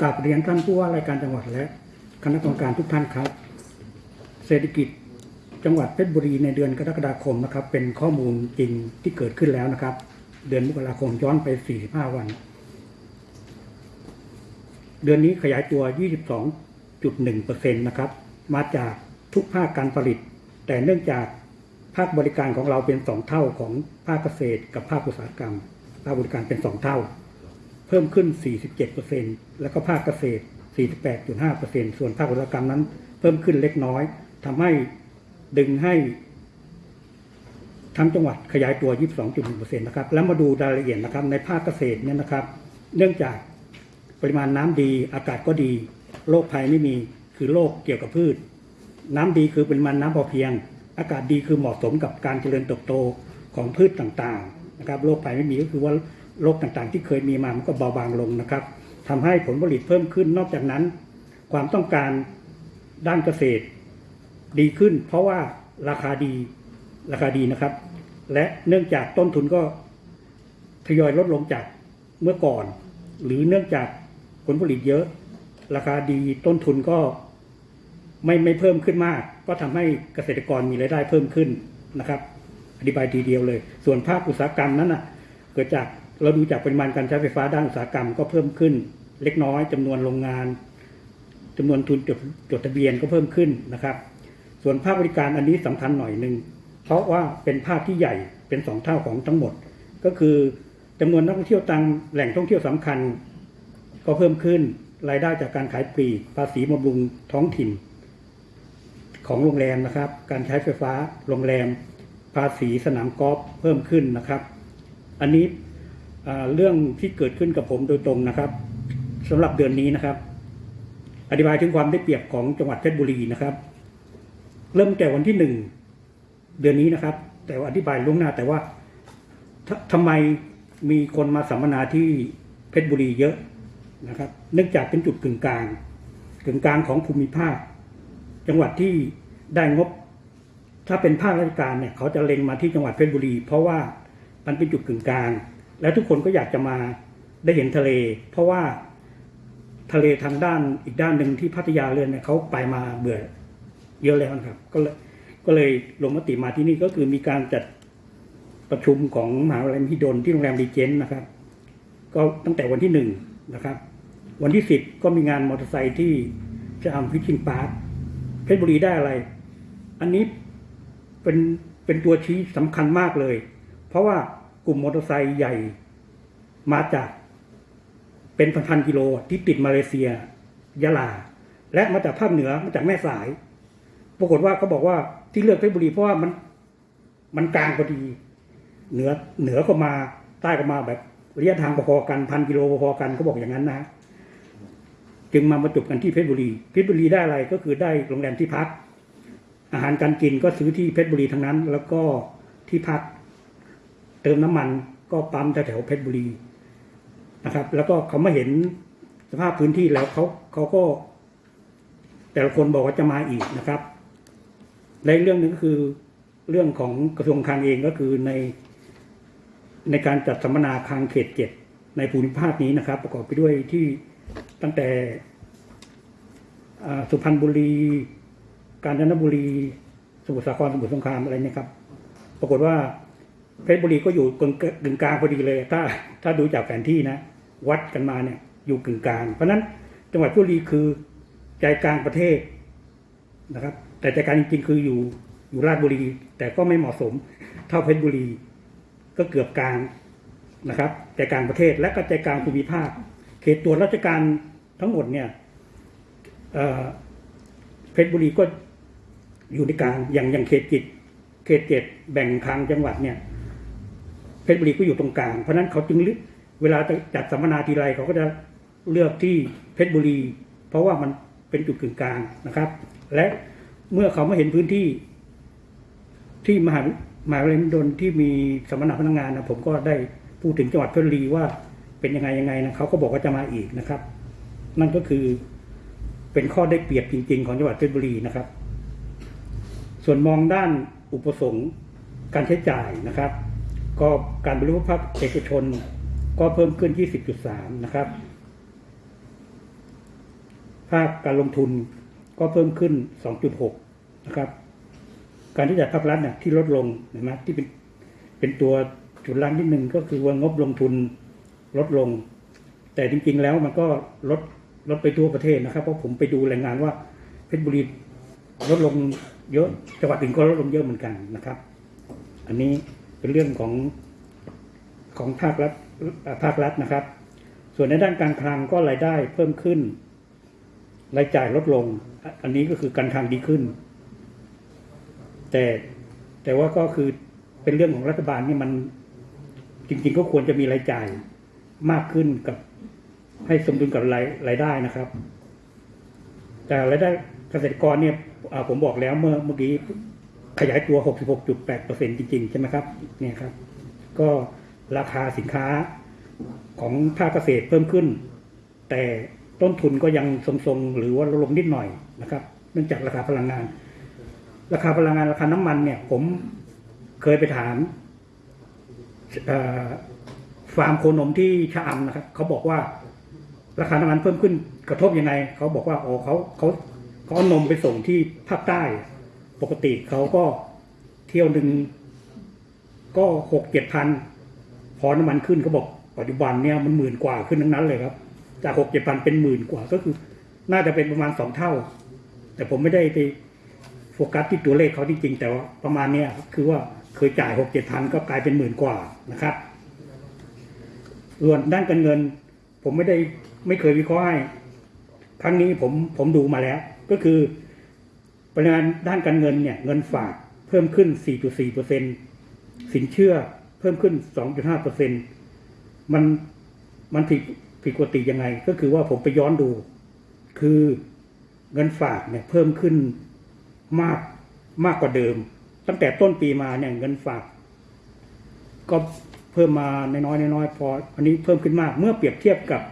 กราบเรียนท่านผู้ว่ารายการจังหวัดและคณะกรรมการทุกท่านครับ เศรษฐกิจจังหวัดเพชรบุรีในเดือนกรกฎาคมนะครับ เป็นข้อมูลจริงที่เกิดขึ้นแล้วนะครับ เดือนมกราคมย้อนไป 45 วัน เดือนนี้ขยายตัว 22.1%นะครับมาจากทุกภาคการผลิต แต่เนื่องจากภาคบริการของเราเป็นสองเท่าของภาคเกษตรกับภาคอุตสาหกรรมภาคบริการเป็นสองเท่า เพิ่มขึ้น 47%แล้วก็ภาคเกษตร 48.5%ส่วนภาคอุตสาหกรรมนั้น เพิ่มขึ้นเล็กน้อยทำให้ดึงให้ทั้งจังหวัดขยายตัว 22.1%นะครับ แล้วมาดูรายละเอียดนะครับ ในภาคเกษตรเนี่ยนะครับ เนื่องจากปริมาณน้ำดีอากาศก็ดีโรคภัยไม่มีคือโรคเกี่ยวกับพืช น้ำดีคือปริมาณน้ำพอเพียง อากาศดีคือเหมาะสมกับการเจริญเติบโตของพืชต่างๆนะครับโรคภัยไม่มีก็คือว่า โรคต่างๆ ที่เคยมีมามันก็เบาบางลงนะครับทำให้ผลผลิตเพิ่มขึ้นนอกจากนั้น ความต้องการด้านเกษตร ดีขึ้น เพราะว่าราคาดีราคาดีนะครับ และเนื่องจากต้นทุนก็ทยอยลดลงจากเมื่อก่อน หรือเนื่องจากผลผลิตเยอะ ราคาดีต้นทุนก็ไม่ไม่เพิ่มขึ้นมาก ก็ทำให้เกษตรกรมีรายได้เพิ่มขึ้นนะครับอธิบายทีเดียวเลย ส่วนภาคอุตสาหกรรมนั้นน่ะเกิดจาก เราดูจากปริมาณการใช้ไฟฟ้าด้านอุตสาหกรรมก็เพิ่มขึ้น เล็กน้อยจำนวนโรงงานจำนวนทุนจดจดทะเบียนก็เพิ่มขึ้นนะครับ ส่วนภาคบริการอันนี้สำคัญหน่อยหนึ่งเพราะว่าเป็นภาคที่ใหญ่เป็นสองเท่าของทั้งหมด ก็คือจำนวนนักท่องเที่ยวตามแหล่งท่องเที่ยวสำคัญ ก็เพิ่มขึ้นรายได้จากการขายปลีกภาษีบำรุงท้องถิ่น ของโรงแรมนะครับ การใช้ไฟฟ้าโรงแรม ภาษีสนามกอล์ฟเพิ่มขึ้นนะครับ อันนี้ เรื่องที่เกิดขึ้นกับผมโดยตรงนะครับสำหรับเดือนนี้นะครับ อธิบายถึงความได้เปรียบของจังหวัดเพชรบุรีนะครับ เริ่มแต่วันที่หนึ่งเดือนนี้นะครับ แต่ว่าอธิบายล่วงหน้าแต่ว่าททำไมมีคนมาสัมมนาที่เพชรบุรีเยอะนะครับ เนื่องจากเป็นจุดกึ่งกลางกึ่งกลางของภูมิภาค จังหวัดที่ได้งบ ถ้าเป็นภาคราชการเนี่ยเขาจะเล็งมาที่จังหวัดเพชรบุรี เพราะว่ามันเป็นจุดกึ่งกลาง และทุกคนก็อยากจะมาได้เห็นทะเล เพราะว่าทะเลทางด้านอีกด้านหนึ่งที่พัทยาเรือนเนี่ยเขาไปมาเบื่อเยอะแล้วนะครับ ก็เลยก็เลยลงมติมาที่นี่ก็คือมีการจัดประชุมของมหาวิทยาลัยมหิดลที่โรงแรมรีเจ้นท์นะครับ ก็ตั้งแต่วันที่หนึ่งนะครับ วันที่สิบก็มีงานมอเตอร์ไซค์ที่จะทำ fishing park เพชรบุรีได้อะไร อันนี้เป็นเป็นตัวชี้สำคัญมากเลย เพราะว่า กลุ่มมอเตอร์ไซค์ใหญ่ มาจากเป็นพันๆกิโลที่ติดมาเลเซีย ยะลา และมาจากภาคเหนือมาจากแม่สาย ปรากฏว่าเขาบอกว่าที่เลือกเพชรบุรีเพราะว่ามันมันกลางพอดี เหนือเหนือก็มาใต้ก็มาแบบระยะทางพอๆกันพันกิโลพอๆกันเขาบอกอย่างนั้นนะจึงมามาจบกันที่เพชรบุรี เพชรบุรีได้อะไรก็คือได้โรงแรมที่พัก อาหารการกินก็ซื้อที่เพชรบุรีทั้งนั้น แล้วก็ที่พัก ติมน้ำมันก็ปั๊มแถวเพชรบุรีนะครับ แล้วก็เขามาเห็นสภาพพื้นที่แล้วเขาเขาก็ แต่ละคนบอกว่าจะมาอีกนะครับและอีกเรื่องหนึ่งก็คือเรื่องของกระทรวงคลังเองก็คือใน ในการจัดสัมมนาคลังเขตเจ็ดในภูมิภาคนี้นะครับ ประกอบไปด้วยที่ตั้งแต่สุพรรณบุรี กาญจนบุรี สมุทรสาครสมุทรสงครามอะไรเนี่ยครับ ปรากฏว่า เพชรบุรีก็อยู่กึ่งกลางพอดีเลย ถ้าถ้าดูจากแผนที่นะ วัดกันมาเนี่ยอยู่กึ่งกลาง เพราะฉะนั้นจังหวัดเพชรบุรีคือใจกลางประเทศนะครับ แต่ใจกลางจริงๆคืออยู่อยู่ราชบุรี แต่ก็ไม่เหมาะสมเท่าเพชรบุรี ก็เกือบกลางนะครับใจกลางประเทศและก็ใจกลางภูมิภาค เขตตรวจราชการทั้งหมดเนี่ยเพชรบุรีก็อยู่ในกลางอย่างอย่างเขตจิตเขตเจ็ดแบ่งทางจังหวัดเนี่ย เพชรบุรีก็อยู่ตรงกลาง เพราะนั้นเขาจึงเลือกเวลาจะจัดสัมมนาทีไรเขาก็จะเลือกที่เพชรบุรี เพราะว่ามันเป็นจุดกึ่งกลางนะครับ และเมื่อเขามาเห็นพื้นที่ ที่มหามหาวิทยาลัยมหิดลที่มีสัมมนาพนักงานนะผมก็ได้พูดถึงจังหวัดเพชรบุรีว่าเป็นยังไงยังไงนะเขาก็บอกว่าจะมาอีกนะครับ นั่นก็คือเป็นข้อได้เปรียบจริง ๆ ของจังหวัดเพชรบุรีนะครับ ส่วนมองด้านอุปสงค์การใช้จ่ายนะครับ ก็การบริโภคภาคเอกชน ก็เพิ่มขึ้น 20.3 นะครับ ภาคการลงทุนก็เพิ่มขึ้น 2.6 นะครับ การที่จ่ายภาครัฐเนี่ยที่ลดลงเห็นไหมที่เป็นเป็นตัวจุดล่างนิดนึงก็คือว่างบลงทุนลดลง แต่จริง ๆ แล้วมันก็ลดลดไปทั่วประเทศนะครับ เพราะผมไปดูรายงานว่าเพชรบุรีลดลงเยอะจังหวัดอื่นก็ลดลงเยอะเหมือนกันนะครับ อันนี้ เป็นเรื่องของของภาครัฐภาครัฐนะครับ ส่วนในด้านการคลังก็รายได้เพิ่มขึ้น รายจ่ายลดลง อันนี้ก็คือการคลังดีขึ้น แต่แต่ว่าก็คือเป็นเรื่องของรัฐบาลนี่มันจริง ๆ ก็ควรจะมีรายจ่ายมากขึ้นกับให้สมดุลกับรายรายได้นะครับ แต่รายได้เกษตรกรเนี่ยผมบอกแล้วเมื่อเมื่อกี้ ขยายตัว 66.8%จริงๆ ใช่ไหมครับเนี่ยครับ ก็ราคาสินค้าของภาคเกษตรเพิ่มขึ้น แต่ต้นทุนก็ยังทรงๆ หรือว่าลดลงนิดหน่อยนะครับ เนื่องจากราคาพลังงาน ราคาพลังงานราคาน้ำมันเนี่ย ผมเคยไปถามฟาร์มโคนมที่ชะอำนะครับเขาบอกว่าราคาน้ำมันเพิ่มขึ้นกระทบยังไงเขาบอกว่าอ๋อเขาเขาเขาเอานมไปส่งที่ภาคใต้ ปกติเขาก็เที่ยวหนึ่งก็หกเจ็ดพันพอน้ำมันขึ้นเขาบอกปัจจุบันเนี่ยมันหมื่นกว่าขึ้นทั้งนั้นเลยครับ จากหกเจ็ดพันเป็นหมื่นกว่าก็คือ น่าจะเป็นประมาณสองเท่า แต่ผมไม่ได้ไปโฟกัสที่ตัวเลขเขาจริงๆแต่ว่าประมาณเนี้ยคือว่าเคยจ่ายหกเจ็ดพันก็กลายเป็นหมื่นกว่านะครับส่วนด้านการเงิน ผมไม่ได้ไม่เคยวิเคราะห์ให้ครั้งนี้ผมผมดูมาแล้ว ก็คือ ปริมาณด้านการเงินเนี่ยเงินฝากเพิ่มขึ้น 4.4เปอร์เซ็นสินเชื่อเพิ่มขึ้น 2.5เปอร์เซ็นมันมันผิดผิดปกติยังไง ก็คือว่าผมไปย้อนดู คือเงินฝากเนี่ยเพิ่มขึ้นมากมากกว่าเดิม ตั้งแต่ต้นปีมาเนี่ยเงินฝาก ก็เพิ่มมาน้อยๆน้อยๆพออันนี้เพิ่มขึ้นมาก เมื่อเปรียบเทียบกับ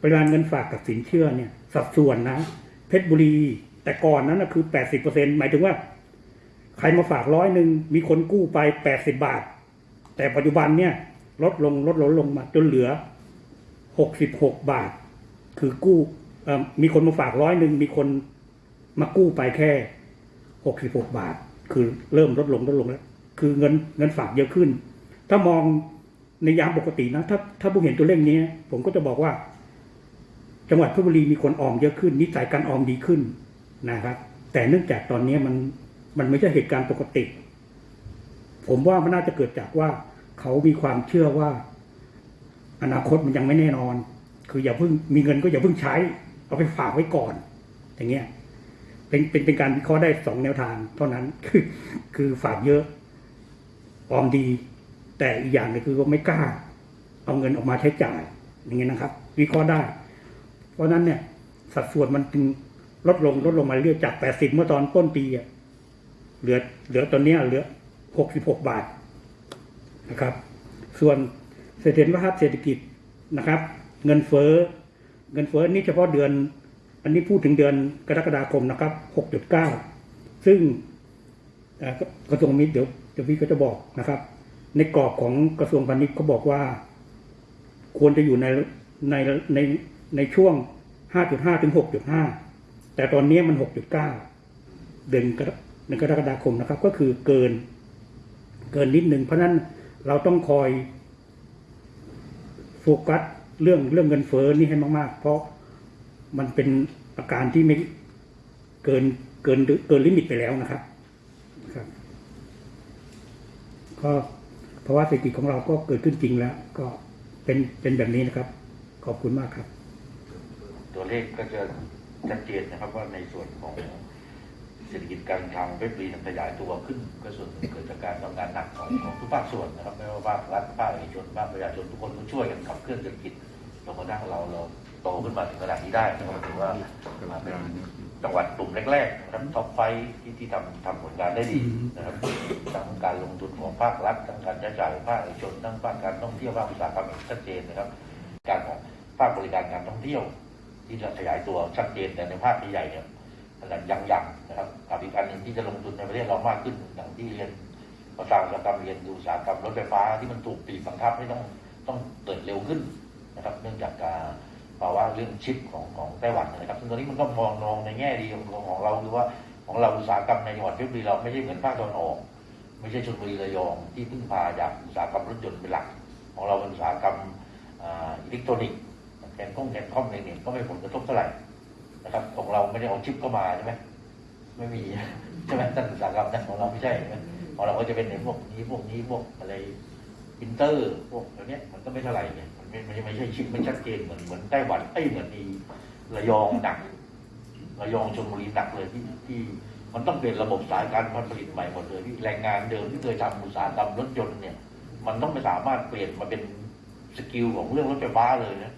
ปริมาณเงินฝากกับสินเชื่อเนี่ย สัดส่วนนะ เพชรบุรี แต่ก่อนนั้นนะคือแปดสิบเปอร์เซ็นหมายถึงว่า ใครมาฝากร้อยหนึ่งมีคนกู้ไปแปดสิบบาท แต่ปัจจุบันเนี่ย ลดลงลดลงลงมาจนเหลือหกสิบหกบาท คือกู้มีคนมาฝากร้อยหนึ่งมีคนมากู้ไปแค่หกสิบหกบาท คือเริ่มลดลงลดลงแล้ว คือเงินเงินฝากเยอะขึ้น ถ้ามองในยามปกตินะ ถ้าถ้าผมเห็นตัวเลขนี้ ผมก็จะบอกว่า จังหวัดพชรบุรีมีคนออมเยอะขึ้นนิสัยการออมดีขึ้น นะครับ แต่เนื่องจากตอนนี้มันมันไม่ใช่เหตุการณ์ปกติ ผมว่ามันน่าจะเกิดจากว่าเขามีความเชื่อว่า อนาคตมันยังไม่แน่นอน คืออย่าเพิ่งมีเงินก็อย่าเพิ่งใช้ เอาไปฝากไว้ก่อน อย่างเงี้ยเป็นเป็นเป็นการวิเคราะห์ได้สองแนวทาง เท่านั้นคือคือฝากเยอะออมดี แต่อีกอย่างหนึงคือว่าไม่กล้า เอาเงินออกมาใช้จ่าย อย่างเงี้ยนะครับ วิเคราะห์ได้ เพราะฉะนั้นเนี่ย สัดส่วนมันจึง ลดลงลดลงมาเรื่อยจาก80เมื่อตอนต้นปีอะเหลือเหลือตอนนี้เหลือ66บหกบาทนะครับ ส่วนเสถียรภาพเศรษฐกิจนะครับ เงินเฟ้อเงินเฟ้อนี่เฉพาะเดือน อันนี้พูดถึงเดือนกรกฎาคมนะครับ6.9ซึ่งเอ่อกระทรวงมิตรเดี๋ยวเดี๋ยวพี่ก็จะบอกนะครับ ในกรอบของกระทรวงพาณิชย์เขาบอกว่า ควรจะอยู่ในในในในช่วง 5.5 ถึง 6.5 แต่ตอนนี้มัน 6.9 เดือนกรเดือนกรกฎาคมนะครับ ก็คือเกิน เกินนิดหนึ่งเพราะนั้นเราต้องคอยโฟกัสเรื่องเรื่องเงินเฟ้อนี่ให้มาก ๆ เพราะมันเป็นอาการที่ไม่เกินเกินเกิน limit ไปแล้วนะครับครับ ก็เพราะว่าเศรษฐกิจของเราก็เกิดขึ้นจริงแล้ว ก็เป็นเป็นแบบนี้นะครับ ขอบคุณมากครับ ตัวเลขก็จะ ชัดเจนนะครับว่าในส่วนของเศรษฐกิจการคลังเพชรบุรีขยายตัวขึ้นก็ส่วนหนึ่งเกิดจากการทำงานหนักของของทุกภาคส่วนนะครับไม่ว่าภาครัฐภาคเอกชนภาคประชาชนทุกคนต้องช่วยกันขับเคลื่อนเศรษฐกิจจนกระทั่งเราเราโตขึ้นมาถึงขนาดนี้ได้นะครับถือว่าเป็นจังหวัดกลุ่มแรกๆนะครับท็อปไฟที่ที่ทำทำผลงานได้ดีนะครับทั้งการลงทุนของภาครัฐทั้งการใช้จ่ายของภาคเอกชนทั้งภาคการท่องเที่ยวภาคอุตสาหกรรมชัดเจนนะครับ การของภาคบริการการท่องเที่ยว ที่จะขยายตัวชัดเจนแต่ในภาคใหญ่เนี่ยขนาดยังยังๆนะครับกับอีกอันหนึ่งที่จะลงทุนในประเทศเรามากขึ้นอย่างที่เรียนภาษาอุตสาหกรรมเรียนดูอุตสาหกรรมรถไฟฟ้าที่มันถูกปีบบังคับให้ต้องต้องเกิดเร็วขึ้นนะครับ เนื่องจากการภาวะเรื่องชิปของของไต้หวันนะครับซึ่งตอนนี้มันก็มองมองในแง่ดีของของเราคือว่าของเราอุตสาหกรรมในจังหวัดเพชรบุรีเราไม่ใช่เหมือนภาคตะวันออกไม่ใช่ชลบุรีระยองที่พึ่งพาจากอุตสาหกรรมรถยนต์เป็นหลัก ของเราเป็นอุตสาหกรรมอิเล็กทรอนิกส์ แกนข้องแกนคอมอะไรเนี่ยก็ไม่ผลกระทบเท่าไหร่นะครับ ของเราไม่ได้เอาชิปเข้ามาใช่ไหมไม่มีใช่ไหมท่านอุตสาหกรรมนั้นของเราไม่ใช่ของเราก็จะเป็นในพวกนี้พวกนี้พวกอะไรพิมพ์เตอร์พวกอะไรเนี้ยมันก็ไม่เท่าไหร่เนี่ยมันไม่ไม่ใช่ชิปไม่ชัดเจนเหมือนเหมือนไต้หวันไอ้ยเหมือนอีระยองหนักระยองชลบุรีหนักเลยที่ที่มันต้องเปลี่ยนระบบสายการผลิตใหม่หมดเลยที่แรงงานเดิมที่เคยทำอุตสาหกรรมรถยนต์เนี่ย มันต้องไม่สามารถเปลี่ยนมาเป็น skill ของเรื่องรถไฟฟ้าเลยนะ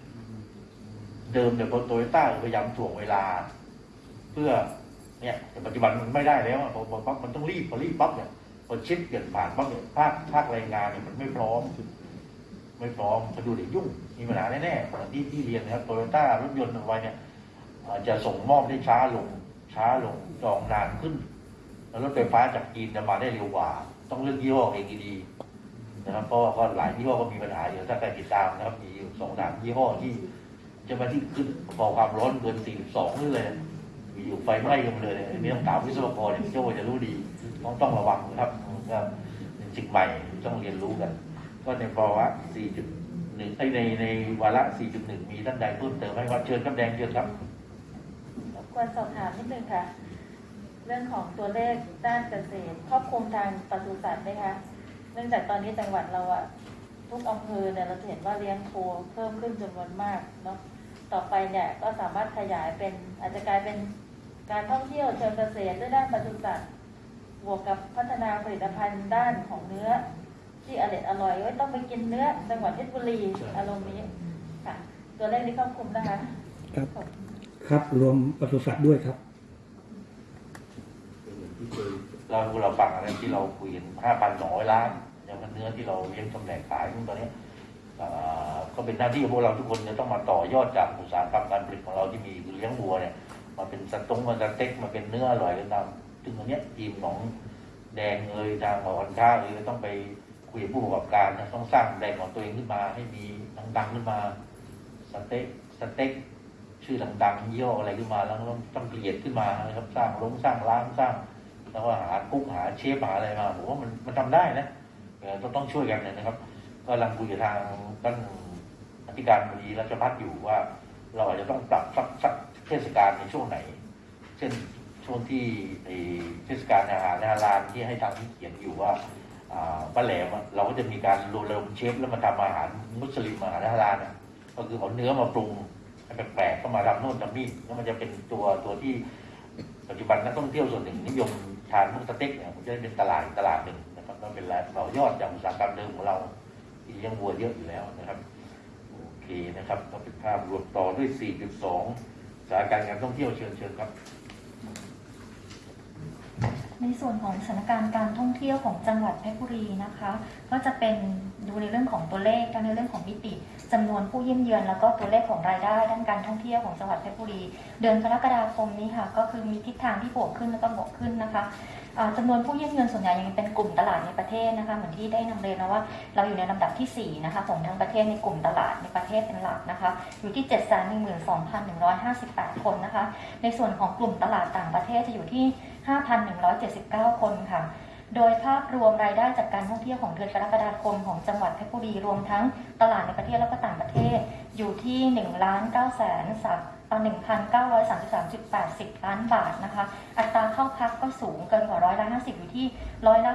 เดิมเนี่ยโตโยต้าพยายามถ่วงเวลา เพื่อเนี่ยแต่ปัจจุบันมันไม่ได้แล้วพอพอปั๊บมันต้องรีบพอรีบปั๊บเนี่ยพอชิปเปลี่ยนผ่านปั๊บเนี่ยภาคภาคแรงงานเนี่ยมันไม่พร้อม ไม่พร้อมพอดูเดี๋ยวยุ่งมีปัญหาแน่ๆเหมือนที่ที่เรียนนะครับโตโยต้ารถยนต์เอาไว้เนี่ยจะส่งมอบได้ช้าลงช้าลงจองนานขึ้น แล้วรถไฟฟ้าจากจีนจะมาได้เร็วกว่า ต้องเลือกยี่ห้อเองดีๆนะครับเพราะว่าหลายยี่ห้อก็มีปัญหาอยู่ถ้าใครติดตามนะครับมีอยู่สองสามยี่ห้อที่ จะมาที่ขึ้นพอความร้อนเกิน 42นี่เลยมีอยู่ไฟไหม้กันเลยอันนี้ต้องถามวิศวกรเนี่ยพี่โจจะรู้ดี ต้องต้องระวังนะครับก็เป็นสิ่งใหม่ต้องเรียนรู้กัน ก็ในภาวะ4.1ไอในในวาระ 4.1 มีท่านใดเพิ่มเติมไหมครับเชิญครับแดงเชิญครับรบกวนสอบถามนิดนึงค่ะ เรื่องของตัวเลขด้านเกษตร ครอบคลุมทางปศุสัตว์ไหมคะ เนื่องจากตอนนี้จังหวัดเราอะ ทุกอำเภอเนี่ยเราจะเห็นว่าเลี้ยงโคเพิ่มขึ้นจำนวนมากเนาะต่อไปเนี่ยก็สามารถขยายเป็นอาจจะกลายเป็นการท่องเที่ยวเชิงเกษตรด้วยด้านปศุสัตว์บวกกับพัฒนาผลิตภัณฑ์ด้านของเนื้อ ที่อร่อยอร่อยไว้ต้องไปกินเนื้อจังหวัดเพชรบุรีใช่อารมณ์นี้ค่ะ ตัวเลขนี้ครอบคลุมนะคะครับขอบคุณครับรวมปศุสัตว์ด้วยครับเราเราฟังอะไรที่เราคุยกัน5,200ล้านอย่า งเนื้อที่เราเลี้ยงจำแหน่งขายตอนนี้ก็เป็นหน้าที่ของพวกเราทุกคนจะต้องมาต่อยอดจากอุตสาหกรรมการผลิตของเราที่มีเลี้ยงวัวเนี่ยมาเป็นสตงมาสเต็กมาเป็นเนื้ออร่อยกันตามซึ่งตรงเนี้ทีมของแดงเอยทางหอการค้าเอยต้องไปคุยกับผู้ประกอบการนะต้องสร้างแบรนด์ของตัวเองขึ้นมาให้มีดังๆขึ้นมาสเต็กสเต็กชื่อดังๆย่ออะไรขึ้นมาแล้วต้องต้องเกลียดขึ้นมานะครับสร้างโรงสร้างร้านสร้าง แล้วก็หากุ๊กหาเชฟหาอะไรมาผมว่ามันมันทำได้นะ ต้องต้องช่วยกันนะครับก็ลังคุยกับทางท่านอธิการบดีรัชพัฒน์อยู่ว่า เราอาจจะต้องปรับสักสักเทศกาลในช่วงไหน เช่นช่วงที่ไอ้เทศกาลอาหารนาลาลที่ให้ทางที่เขียนอยู่ว่าป้าแหลมอะเราก็จะมีการรวมรวมเชฟแล้วมาทำอาหารมุสลิมอาหารฮาลานก็คือเอาเนื้อมาปรุงแปลกๆก็มาทำโน่นทำนี่แล้วมันจะเป็นตัวตัวที่ปัจจุบันนักท่องเที่ยวส่วนหนึ่งนิยมทานพวกสเต็กเนี่ยมันจะได้เป็นตลาดตลาดหนึ่ง เราเป็นรายต่อยอดจากอุตสาหกรรมเดิมของเราที่เลี้ยงวัวเยอะอยู่แล้วนะครับโอเคนะครับก็เป็นภาพรวมต่อด้วย 4.2สถานการณ์การท่องเที่ยวเชิญเชิญครับ ในส่วนของสถานการณ์การท่องเที่ยวของจังหวัดเพชรบุรีนะคะ ก็จะเป็นดูในเรื่องของตัวเลขทั้งในเรื่องของมิติจำนวนผู้เยี่ยมเยือนแล้วก็ตัวเลขของรายได้ด้านการท่องเที่ยวของจังหวัดเพชรบุรี เดือนกรกฎาคมนี้ค่ะก็คือมีทิศทางที่บวกขึ้นแล้วก็บวกขึ้นนะคะ จำนวนผู้ยี่ยมเยือนส่วนใหญ่ยังเป็นกลุ่มตลาดในประเทศนะคะเหมือนที่ได้นำเรียนนะว่าเราอยู่ในลำดับที่4นะคะของทั้งประเทศในกลุ่มตลาดในประเทศเป็นหลักนะคะอยู่ที่ 712,158 คนนะคะ ในส่วนของกลุ่มตลาดต่างประเทศจะอยู่ที่ 5,179 คนค่ะโดยภาพรวมรายได้จากการท่องเที่ยวของเดือนกรกฎาคมของจังหวัดเพชรบุรีรวมทั้งตลาดในประเทศและก็ต่างประเทศอยู่ที่1ล้าน9แสนสัก 1,933.80 ล้านบาทนะคะ อัตราเข้าพักก็สูงเกินกว่าร้อยละ50 อยู่ที่ร้อยละ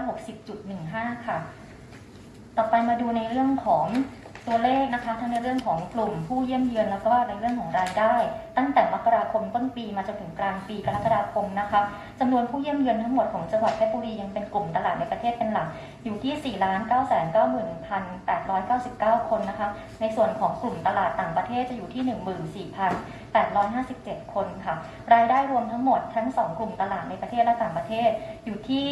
60.15 ค่ะ ต่อไปมาดูในเรื่องของตัวเลขนะคะทั้งในเรื่องของกลุ่มผู้เยี่ยมเยือนแล้วก็ในเรื่องของรายได้ ตั้งแต่มกราคมต้นปีมาจนถึงกลางปีกรกฎาคมนะคะจำนวนผู้เยี่ยมเยือนทั้งหมดของจังหวัดเพชรบุรียังเป็นกลุ่มตลาดในประเทศเป็นหลัก อยู่ที่ 4 9 9 9 899 คนนะคะ ในส่วนของกลุ่มตลาดต่างประเทศจะอยู่ที่ 857 คนค่ะ รายได้รวมทั้งหมดทั้ง 2 กลุ่มตลาดในประเทศและต่างประเทศอยู่ที่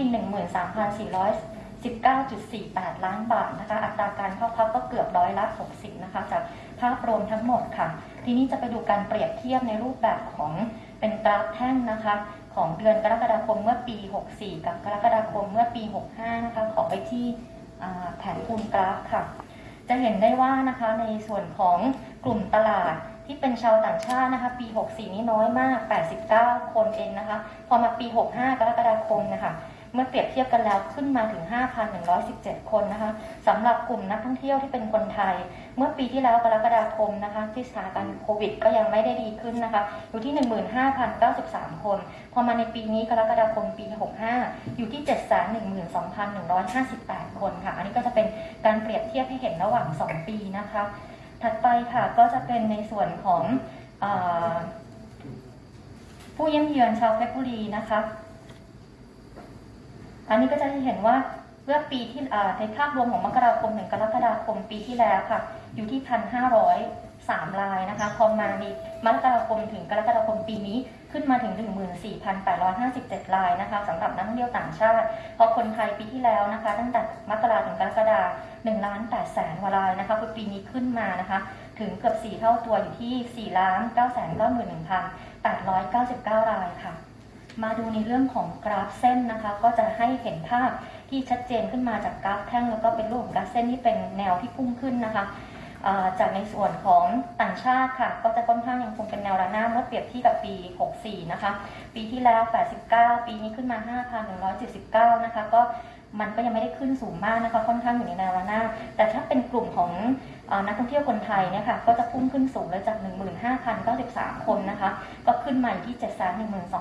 13,400 19.48 ล้านบาทนะคะอัตราการเข้าพักก็เกือบร้อยละ60นะคะจากภาพรวมทั้งหมดค่ะ ทีนี้จะไปดูการเปรียบเทียบในรูปแบบของเป็นกราฟแท่งนะคะ ของเดือนกรกฎาคมเมื่อปี 64 กับกรกฎาคมเมื่อปี 65 นะคะขอไปที่แผนคูณกราฟค่ะ จะเห็นได้ว่านะคะในส่วนของกลุ่มตลาด ที่เป็นชาวต่างชาตินะคะ ปี 64 นี้น้อยมาก 89 คนเองนะคะ พอมาปี 65 กรกฎาคมนะคะ เมื่อเปรียบเทียบกันแล้วขึ้นมาถึง 5,117 คนนะคะสำหรับกลุ่มนักท่องเที่ยวที่เป็นคนไทย เมื่อปีที่แล้วกรกฎาคมนะคะ ที่สถานการณ์โควิด ก็ยังไม่ได้ดีขึ้นนะคะ อยู่ที่ 15,093 คน พอมาในปีนี้กรกฎาคมปี 65 อยู่ที่ 712,158 คนค่ะ อันนี้ก็จะเป็นการเปรียบเทียบให้เห็นระหว่าง 2 ปีนะคะ ถัดไปค่ะก็จะเป็นในส่วนของอผู้เยี่ยมเยือนชาวเพชรบุรีนะคะ อันนี้ก็จะเห็นว่าเมื่อปีที่ในภาพรวมของมกราคมถึงกรกฎาคมปีที่แล้วค่ะ อยู่ที่พันห้าร้อย สามรายนะคะพอมาในมกราคมถึงกรกฎาคมปีนี้ขึ้นมาถึง 14,857 รายนะคะสำหรับนักท่องเที่ยวต่างชาติพอคนไทยปีที่แล้วนะคะ ตั้งแต่มกราถึงกรกฎา1ล้าน8แสนว่ารายนะคะคือปีนี้ขึ้นมานะคะ ถึงเกือบ 4 เท่าตัวอยู่ที่4ล้าน9แสน91,899 รายค่ะ มาดูในเรื่องของกราฟเส้นนะคะ ก็จะให้เห็นภาพที่ชัดเจนขึ้นมาจากกราฟแท่ง แล้วก็เป็นรูปของกราฟเส้นที่เป็นแนวที่พุ่งขึ้นนะคะ จากในส่วนของต่างชาติค่ะ ก็จะค่อนข้างยังคงเป็นแนวระนาบเมื่อเปรียบเที่กับปี 64 นะคะ ปีที่แล้ว 89 ปีนี้ขึ้นมา 5,179 นะคะ ก็มันก็ยังไม่ได้ขึ้นสูงมากนะคะ ค่อนข้างอยู่ในแนวระนาบแต่ถ้าเป็นกลุ่มของอนักท่องเที่ยวคนไทยเนี่ยค่ะก็จะพุ่งขึ้นสูงเลยจาก 15,093 คนนะคะ ก็ขึ้นมาอยู่ที่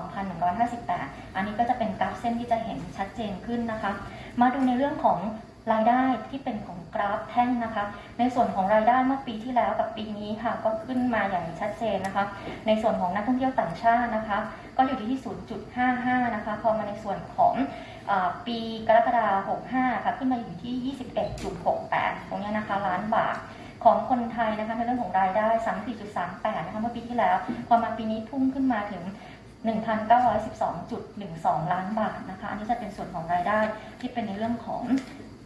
712,158 อันนี้ก็จะเป็นกราฟเส้นที่จะเห็นชัดเจนขึ้นนะคะ มาดูในเรื่องของ รายได้ที่เป็นของกราฟแท่งนะคะ ในส่วนของรายได้เมื่อปีที่แล้วกับปีนี้ค่ะ ก็ขึ้นมาอย่างชัดเจนนะคะ ในส่วนของนักท่องเที่ยวต่างชาตินะคะ ก็อยู่ที่ 0.55 นะคะ พอมาในส่วนของอปีกรกฎาคม 65 ค่ะ ขึ้นมาอยู่ที่ 21.68 ตรงนี้นะคะ ล้านบาทของคนไทยนะคะในเรื่องของรายได้ 34.38 นะคะเมื่อปีที่แล้ว พอมาปีนี้พุ่งขึ้นมาถึง 1,912.12 ล้านบาทนะคะ อันนี้จะเป็นส่วนของรายได้ที่เป็นในเรื่องของ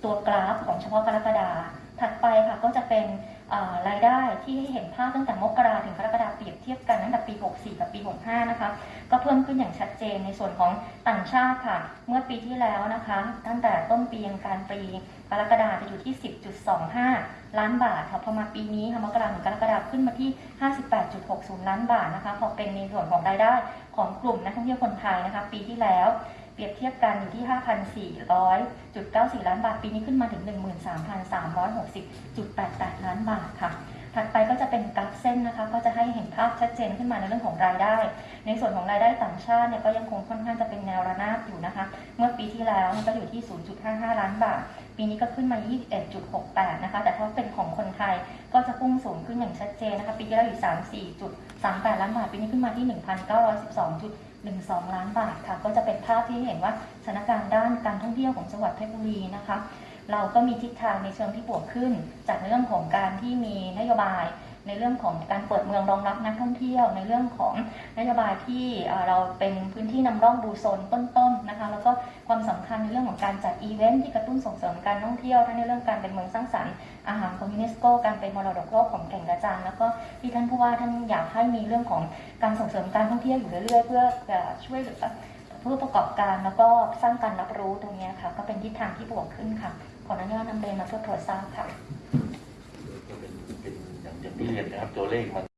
ตัวกราฟของเฉพาะกรกฎาถัดไปค่ะก็จะเป็นรายได้ที่ให้เห็นภาพตั้งแต่มกราถึงกรกฎาเปรียบเทียบกันตั้งแต่ปี 64 กับปี 65 นะคะ ก็เพิ่มขึ้นอย่างชัดเจนในส่วนของต่างชาติค่ะ เมื่อปีที่แล้วนะคะ ตั้งแต่ต้นปียังการปีกรกฎาจะอยู่ที่ 10.25 ล้านบาทค่ะพอมาปีนี้ค่ะมกราถึงกรกฎาขึ้นมาที่ 58.60 ล้านบาทนะคะพอเป็นในส่วนของรายได้ของกลุ่มนักท่องเที่ยวคนไทยนะคะ ปีที่แล้ว เปรียบเทียบกันอยู่ที่ 5,400.94 ล้านบาท ปีนี้ขึ้นมาถึง 13,360.88 ล้านบาทค่ะ ถัดไปก็จะเป็นกราฟเส้นนะคะ ก็จะให้เห็นภาพชัดเจนขึ้นมาในเรื่องของรายได้ ในส่วนของรายได้ต่างชาติเนี่ยก็ยังคงค่อนข้างจะเป็นแนวระนาบอยู่นะคะ เมื่อปีที่แล้วเนี่ยก็อยู่ที่ 0.55 ล้านบาท ปีนี้ก็ขึ้นมา 21.68 นะคะ แต่ถ้าเป็นของคนไทยก็จะพุ่งสูงขึ้นอย่างชัดเจนนะคะ ปีที่แล้วอยู่ 34.38 ล้านบาท ปีนี้ขึ้นมาที่ 1,912. 1,912.12 ล้านบาทค่ะ ก็จะเป็นภาพที่เห็นว่าสถานการณ์ด้านการท่องเที่ยวของจังหวัดเพชรบุรีนะคะ เราก็มีทิศทางในเชิงที่บวกขึ้น จากเรื่องของการที่มีนโยบาย ในเรื่องของการเปิดเมืองรองรับนักท่องเที่ยว ในเรื่องของนโยบายที่เราเป็นพื้นที่นำร่องดูโซนต้นๆนะคะ แล้วก็ความสำคัญในเรื่องของการจัดอีเวนท์ที่กระตุ้นส่งเสริมการท่องเที่ยวทั้งในเรื่องการเป็นเมืองสร้างสรรค์อาหารของยูเนสโกการเป็นมรดกโลกของแก่งกระจานแล้วก็ที่ท่านผู้ว่าท่านอยากให้มีเรื่องของการส่งเสริมการท่องเที่ยวอยู่เรื่อยๆ เพื่อช่วยเหลือผู้ประกอบการแล้วก็สร้างการรับรู้ตรงนี้ค่ะ ก็เป็นทิศทางที่บวกขึ้นค่ะขออนุญาตนำเรียนมาเพื่อตรวจสอบค่ะ ที่เรียนนะครับตัวเลขมัน